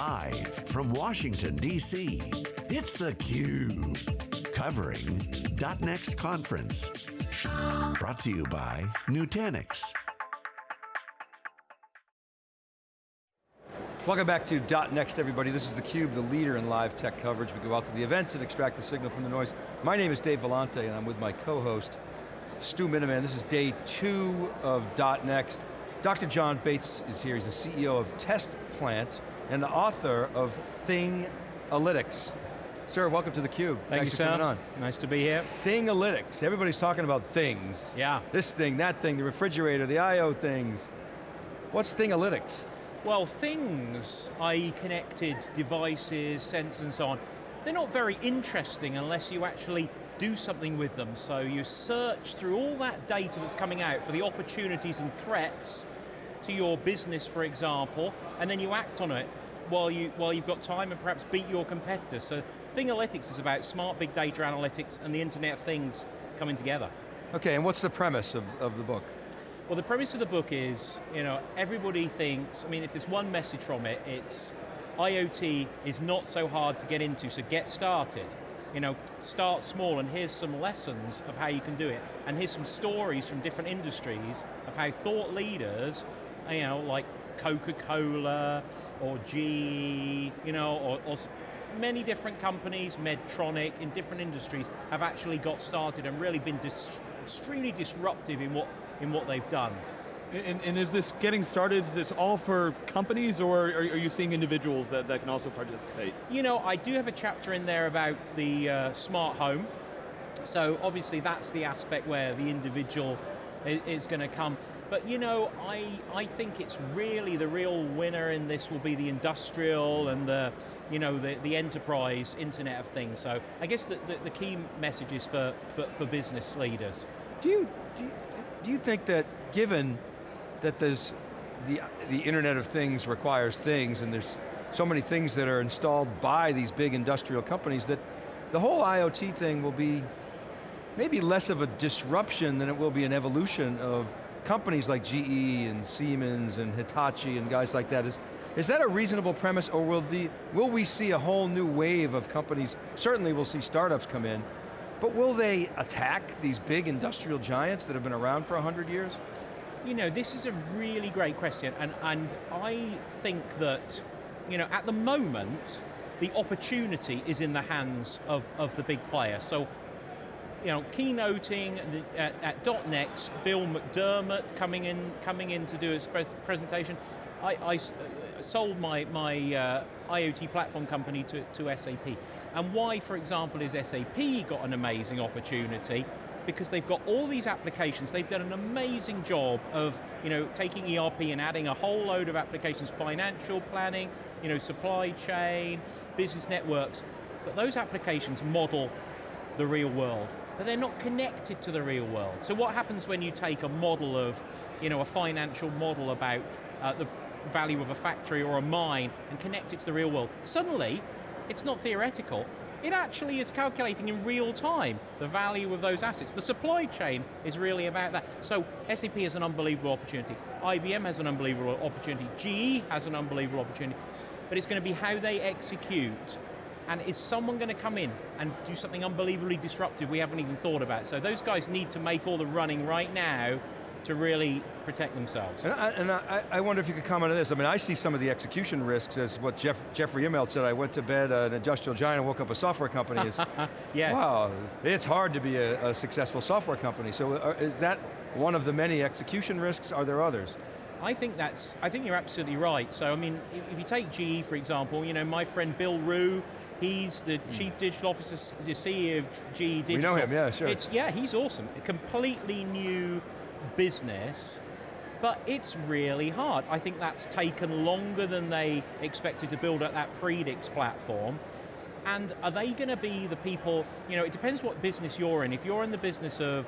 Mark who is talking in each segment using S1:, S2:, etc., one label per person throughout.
S1: Live from Washington, D.C., it's theCUBE. Covering .next conference. Brought to you by Nutanix.
S2: Welcome back to .next everybody. This is theCUBE, the leader in live tech coverage. We go out to the events and extract the signal from the noise. My name is Dave Vellante and I'm with my co-host, Stu Miniman. This is day two of .next. Dr. John Bates is here. He's the CEO of Test Plant and the author of Thingalytics. Sir, welcome to theCUBE.
S3: Thank
S2: Thanks
S3: you,
S2: for coming on.
S3: Nice to be here.
S2: Thingalytics, everybody's talking about things.
S3: Yeah.
S2: This thing, that thing, the refrigerator, the I.O. things. What's Thingalytics?
S3: Well, things, i.e. connected devices, sensors and so on, they're not very interesting unless you actually do something with them. So you search through all that data that's coming out for the opportunities and threats to your business, for example, and then you act on it while, you, while you've got time and perhaps beat your competitors. So Thingalytics is about smart big data analytics and the Internet of Things coming together.
S2: Okay, and what's the premise of, of the book?
S3: Well, the premise of the book is, you know, everybody thinks, I mean, if there's one message from it, it's IoT is not so hard to get into, so get started. You know, start small and here's some lessons of how you can do it. And here's some stories from different industries of how thought leaders, you know, like Coca-Cola or GE, you know, or, or many different companies, Medtronic, in different industries, have actually got started and really been dis extremely disruptive in what, in what they've done.
S4: And, and, is this getting started, is this all for companies or are, are, you seeing individuals that, that can also participate?
S3: You know, I do have a chapter in there about the uh, smart home. So obviously that's the aspect where the individual is, going to come. But you know, I, I think it's really the real winner in this will be the industrial and the, you know, the, the enterprise Internet of Things. So I guess the, the, the key message is for, for, for business leaders.
S2: Do you, do you, do you think that given that there's the, the Internet of Things requires things and there's so many things that are installed by these big industrial companies that the whole IoT thing will be maybe less of a disruption than it will be an evolution of companies like GE and Siemens and Hitachi and guys like that. Is, is that a reasonable premise or will, the, will we see a whole new wave of companies, certainly we'll see startups come in, but will they attack these big industrial giants that have been around for 100 years?
S3: You know, this is a really great question, and, and I think that, you know, at the moment, the opportunity is in the hands of, of the big player. So, you know, keynoting at, at .next, Bill McDermott coming in, coming in to do his pres presentation. I, I uh, sold my, my uh, IoT platform company to, to SAP. And why, for example, is SAP got an amazing opportunity? because they've got all these applications, they've done an amazing job of you know, taking ERP and adding a whole load of applications, financial planning, you know, supply chain, business networks, but those applications model the real world, but they're not connected to the real world. So what happens when you take a model of, you know, a financial model about uh, the value of a factory or a mine and connect it to the real world? Suddenly, it's not theoretical, it actually is calculating in real time the value of those assets. The supply chain is really about that. So SAP has an unbelievable opportunity. IBM has an unbelievable opportunity. GE has an unbelievable opportunity. But it's going to be how they execute. And is someone going to come in and do something unbelievably disruptive we haven't even thought about? So those guys need to make all the running right now to really protect themselves.
S2: And, I, and I, I, wonder if you could comment on this. I mean, I see some of the execution risks as what Jeff, Jeffrey Immelt said, I went to bed uh, an industrial giant and woke up a software company. Is,
S3: yes.
S2: Wow, it's hard to be a, a successful software company. So uh, is that one of the many execution risks? Are there others?
S3: I think that's, I think you're absolutely right. So I mean, if you take GE for example, you know, my friend Bill Ruh, He's the mm. chief digital officer, the CEO of GE Digital.
S2: We know him, yeah, sure.
S3: It's, yeah, he's awesome. A completely new business, but it's really hard. I think that's taken longer than they expected to build up that Predix platform. And are they going to be the people, you know, it depends what business you're in. If you're in the business of,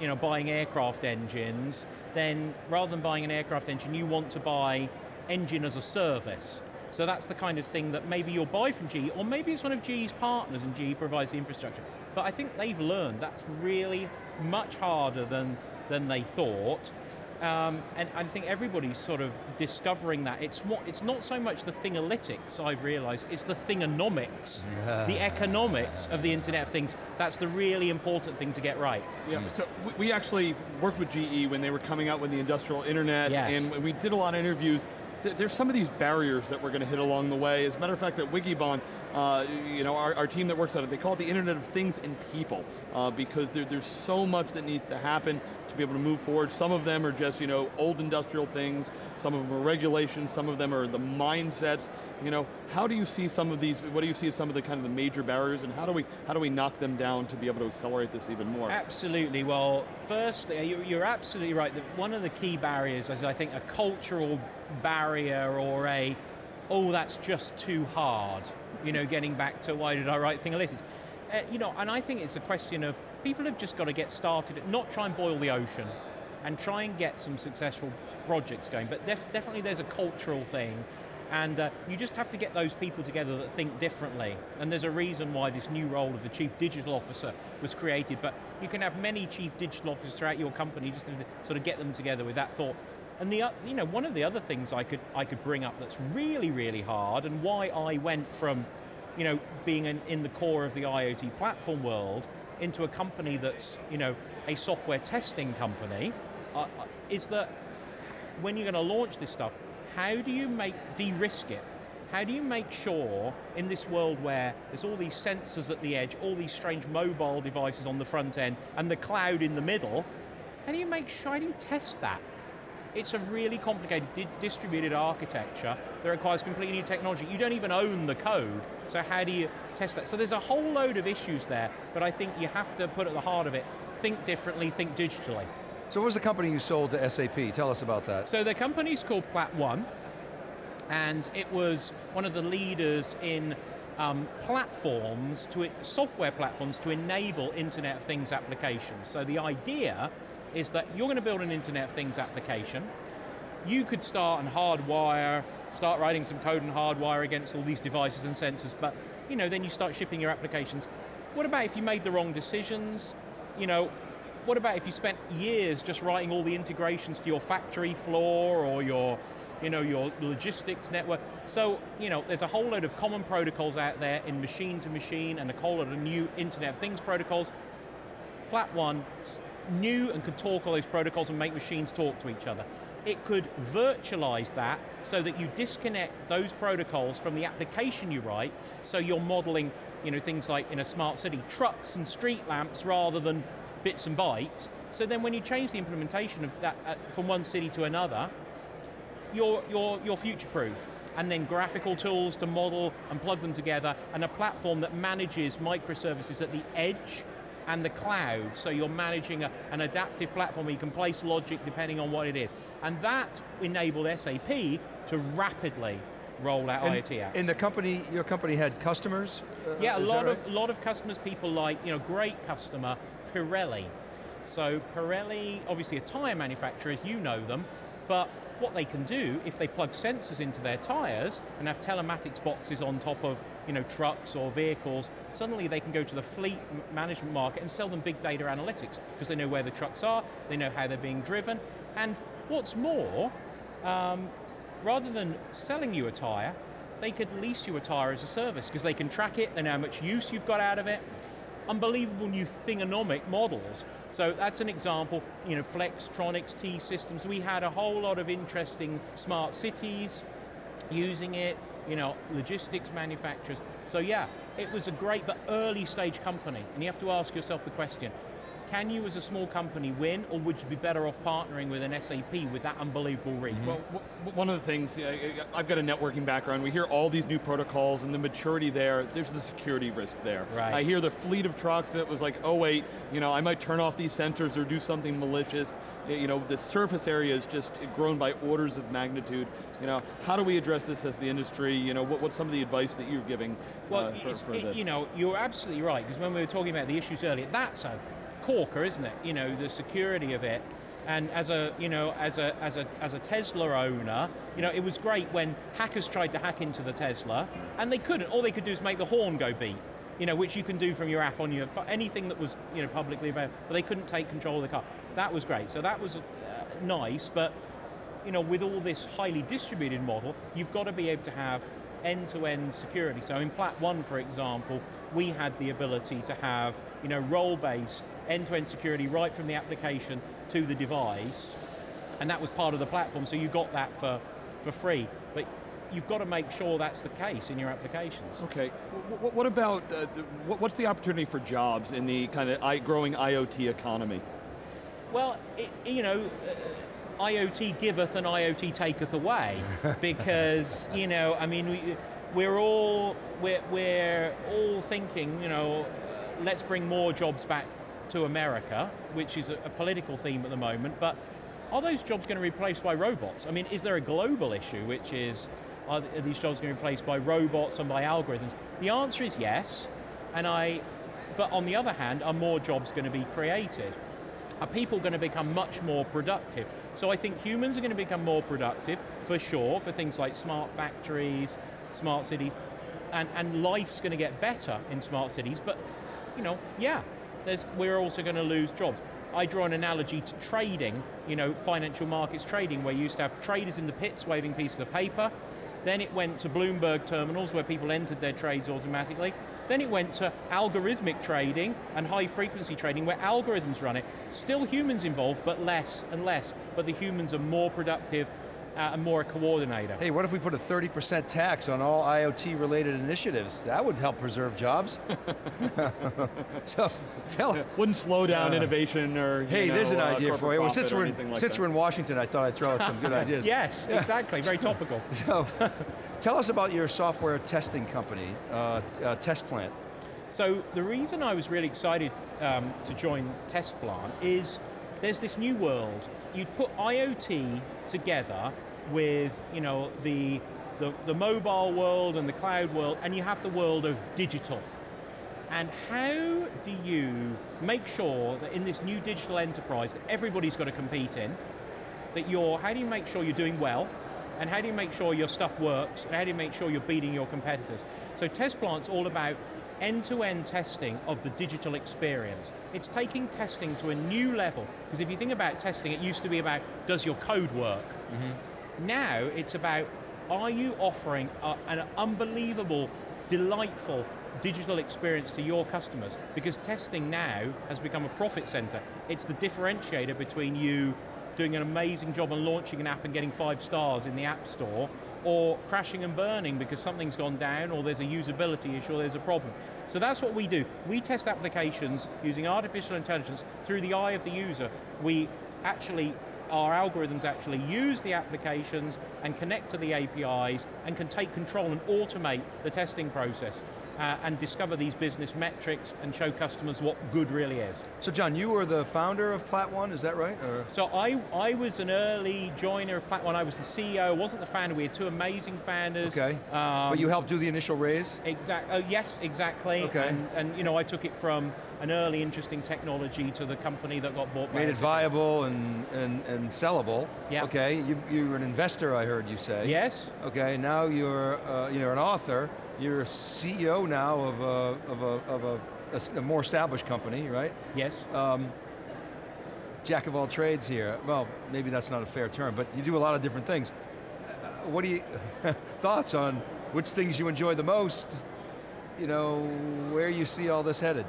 S3: you know, buying aircraft engines, then rather than buying an aircraft engine, you want to buy engine as a service. So that's the kind of thing that maybe you'll buy from GE, or maybe it's one of GE's partners and GE provides the infrastructure. But I think they've learned that's really much harder than, than they thought. Um, and I think everybody's sort of discovering that. It's, what, it's not so much the thingalytics, I've realized, it's the thingonomics, the economics of the Internet of Things. That's the really important thing to get right.
S4: Yeah, so we- we actually worked with GE when they were coming out with the industrial internet,
S3: Yes.
S4: and we did a lot of interviews. Th- There's some of these barriers that we're going to hit along the way. As a matter of fact, at Wikibon, uh, you know, our, our team that works on it, they call it the Internet of Things and People, uh, because there, there's so much that needs to happen to be able to move forward. Some of them are just, you know, old industrial things, some of them are regulations, some of them are the mindsets. You know, how do you see some of these, what do you see as some of the kind of the major barriers, and how do we, how do we knock them down to be able to accelerate this even more?
S3: Absolutely. Well, firstly, you- you're absolutely right that one of the key barriers is, I think, a cultural barrier or a, oh, that's just too hard. You know, getting back to why did I write Thingalytics? Uh, you know, and I think it's a question of people have just got to get started, not try and boil the ocean, and try and get some successful projects going. But def- definitely there's a cultural thing, and uh, you just have to get those people together that think differently. And there's a reason why this new role of the Chief Digital Officer was created, but you can have many Chief Digital Officers throughout your company just to sort of get them together with that thought. And the, you know, one of the other things I could, I could bring up that's really, really hard, and why I went from you know, being in, in the core of the IoT platform world into a company that's, you know, a software testing company, uh, uh, is that when you're going to launch this stuff, how do you make, de-risk it? How do you make sure in this world where there's all these sensors at the edge, all these strange mobile devices on the front end, and the cloud in the middle, how do you make sure, how do you test that? It's a really complicated di- distributed architecture that requires completely new technology. You don't even own the code, so how do you test that? So there's a whole load of issues there, but I think you have to put at the heart of it, think differently, think digitally.
S2: So what was the company you sold to SAP? Tell us about that.
S3: So the company's called Plat One, and it was one of the leaders in um, platforms, to software platforms to enable Internet of Things applications. So the idea is that you're going to build an Internet of Things application. You could start and hardwire, start writing some code and hardwire against all these devices and sensors, but you know, then you start shipping your applications. What about if you made the wrong decisions? You know, what about if you spent years just writing all the integrations to your factory floor or your, you know, your logistics network? So, you know, there's a whole load of common protocols out there in machine to machine and a whole load of new Internet of Things protocols. Plat One knew and could talk all those protocols and make machines talk to each other. It could virtualize that so that you disconnect those protocols from the application you write, so you're modeling you know, things like in a smart city, trucks and street lamps rather than bits and bytes. So then when you change the implementation of that uh, from one city to another, you're, you're, you're future-proofed. And then graphical tools to model and plug them together, and a platform that manages microservices at the edge and the cloud, so you're managing a, an adaptive platform where you can place logic depending on what it is. And that enabled SAP to rapidly roll out
S2: And,
S3: IoT apps.
S2: and the company, your company had customers? Uh,
S3: Yeah, a lot
S2: right?
S3: of lot of customers, people like you know, great customer Pirelli. So Pirelli, obviously a tire manufacturer, as you know them, but what they can do if they plug sensors into their tires and have telematics boxes on top of you know trucks or vehicles, suddenly they can go to the fleet management market and sell them big data analytics because they know where the trucks are, they know how they're being driven, and what's more, um, rather than selling you a tire, they could lease you a tire as a service because they can track it, they know how much use you've got out of it. Unbelievable new thingonomic models. So that's an example, you know, Flextronics, T-Systems, we had a whole lot of interesting smart cities using it, you know, logistics manufacturers. So yeah, it was a great but early stage company, and you have to ask yourself the question, can you as a small company win, or would you be better off partnering with an SAP with that unbelievable reach?
S4: Well, one of the things, uh, I've got a networking background, we hear all these new protocols and the maturity there, there's the security risk there.
S3: Right.
S4: I hear the fleet of trucks that was like, oh wait, you know, I might turn off these sensors or do something malicious. You know, the surface area is just grown by orders of magnitude. You know, how do we address this as the industry? You know, what, what's some of the advice that you're giving
S3: Well,
S4: uh, for, for
S3: it-
S4: this?
S3: you know, you're absolutely right, because when we were talking about the issues earlier, that's a corker, isn't it? You know, the security of it. And as a, you know, as a, as a, as a Tesla owner, you know, it was great when hackers tried to hack into the Tesla, and they couldn't. All they could do is make the horn go beep, you know, which you can do from your app on your, anything that was, you know, publicly available, but they couldn't take control of the car. That was great. So that was uh, nice, but you know, with all this highly distributed model, you've got to be able to have end-to-end security. So in Plat One, for example, we had the ability to have you know, role-based end-to-end security right from the application to the device, and that was part of the platform, so you got that for, for free. But you've got to make sure that's the case in your applications.
S4: Okay, what, what about, uh, what's the opportunity for jobs in the kind of growing IoT economy?
S3: Well, it, you know, uh, IoT giveth and IoT taketh away, because, you know, I mean, we, we're all, we're, we're all thinking, you know, let's bring more jobs back to America, which is a, political theme at the moment, but are those jobs going to be replaced by robots? I mean, is there a global issue, which is, are these jobs going to be replaced by robots and by algorithms? The answer is yes, and I, but on the other hand, are more jobs going to be created? Are people going to become much more productive? So I think humans are going to become more productive, for sure, for things like smart factories, smart cities, and, and life's going to get better in smart cities, but, you know, yeah, we're also going to lose jobs. I draw an analogy to trading, you know, financial markets trading, where you used to have traders in the pits waving pieces of paper, then it went to Bloomberg terminals where people entered their trades automatically, then it went to algorithmic trading and high frequency trading where algorithms run it. Still humans involved, but less and less, but the humans are more productive uh, and more a coordinator.
S2: Hey, what if we put a 30% tax on all IoT related initiatives? That would help preserve jobs. so, tell
S4: Wouldn't slow down uh, innovation or
S2: Hey,
S4: know,
S2: there's an
S4: uh,
S2: idea for you. Well, since we're, in,
S4: like
S2: since we're in Washington, I thought I'd throw out some good ideas.
S3: yes, yeah. exactly, very topical.
S2: so, tell us about your software testing company, uh, uh, Test Plant.
S3: So, the reason I was really excited um, to join Test Plant is there's this new world. You'd put IoT together with you know, the, the, the mobile world and the cloud world, and you have the world of digital. And how do you make sure that in this new digital enterprise that everybody's got to compete in, that you're, how do you make sure you're doing well, and how do you make sure your stuff works, and how do you make sure you're beating your competitors? So Test Plant's all about end-to-end -end testing of the digital experience. It's taking testing to a new level, because if you think about testing, it used to be about, does your code work? Mm -hmm. Now it's about, are you offering a, an unbelievable, delightful digital experience to your customers? Because testing now has become a profit center. It's the differentiator between you doing an amazing job on launching an app and getting five stars in the App Store, or crashing and burning because something's gone down, or there's a usability issue, or there's a problem. So that's what we do. We test applications using artificial intelligence through the eye of the user. We actually our algorithms actually use the applications and connect to the APIs and can take control and automate the testing process uh, and discover these business metrics and show customers what good really is.
S2: So John, you were the founder of Plat One, is that right? Or?
S3: So I, I was an early joiner of Plat One, I was the CEO, I wasn't the founder, we had two amazing founders.
S2: Okay, um, but you helped do the initial raise?
S3: Exactly, oh, yes, exactly.
S2: Okay.
S3: And, and, you know, I took it from an early interesting technology to the company that got bought
S2: Made it viable and, and, and sellable.
S3: Yeah.
S2: Okay, you, you're an investor, I heard you say.
S3: Yes.
S2: Okay, now you're, uh, you're an author. You're a CEO now of a, of a, of a, a more established company, right?
S3: Yes.
S2: Um, jack of all trades here. Well, maybe that's not a fair term, but you do a lot of different things. Uh, what do you, thoughts on which things you enjoy the most? You know, where you see all this headed?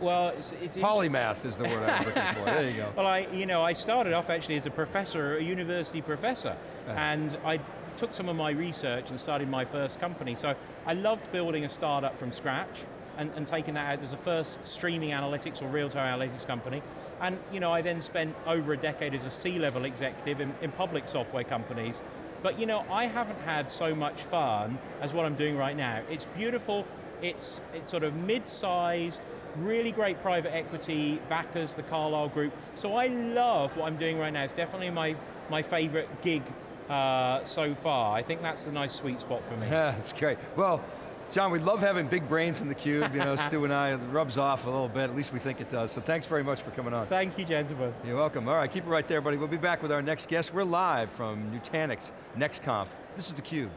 S3: Well, it's, it's
S2: Polymath is the word I was looking for, there you go.
S3: Well, I, you know, I started off actually as a professor, a university professor, uh -huh. and I took some of my research and started my first company. So I loved building a startup from scratch and, and taking that out as a first streaming analytics or real-time analytics company. And you know, I then spent over a decade as a C-level executive in, in public software companies. But you know, I haven't had so much fun as what I'm doing right now. It's beautiful, it's, it's sort of mid-sized, really great private equity backers, the Carlyle Group. So I love what I'm doing right now. It's definitely my, my favorite gig uh, so far. I think that's the nice sweet spot for me.
S2: Yeah, that's great. Well, John, we love having big brains in the cube. You know, Stu and I, it rubs off a little bit, at least we think it does. So thanks very much for coming on.
S3: Thank you, gentlemen.
S2: You're welcome. All right, keep it right there, buddy. We'll be back with our next guest. We're live from Nutanix NextConf. This is theCUBE.